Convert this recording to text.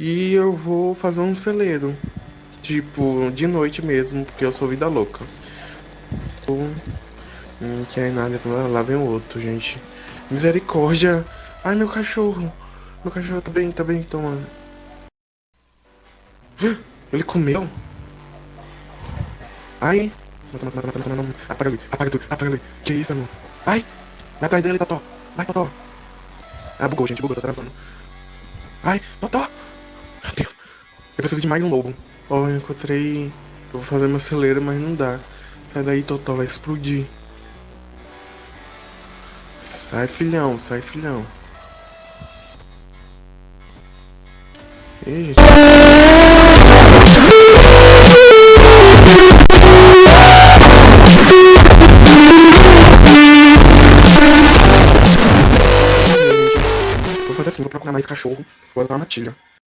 E eu vou fazer um celeiro. Tipo, de noite mesmo, porque eu sou vida louca. Não quer nada, lá vem outro, gente. Misericórdia! Ai, meu cachorro! Meu cachorro tá bem, tá bem, toma. Ele comeu? Ai! Apaga ele, apaga tudo, apaga ele. Que isso, amor? Ai! Vai atrás dele, Totó! Vai, Totó! Ah, bugou, gente, bugou, tá travando. Ai, Totó! Eu preciso de mais um lobo. Ó, oh, eu encontrei... Eu vou fazer meu celeiro, mas não dá. Sai daí, Totó, vai explodir. Sai, filhão, sai, filhão. Ei. Vou fazer assim, vou procurar mais cachorro. Vou levar uma matilha.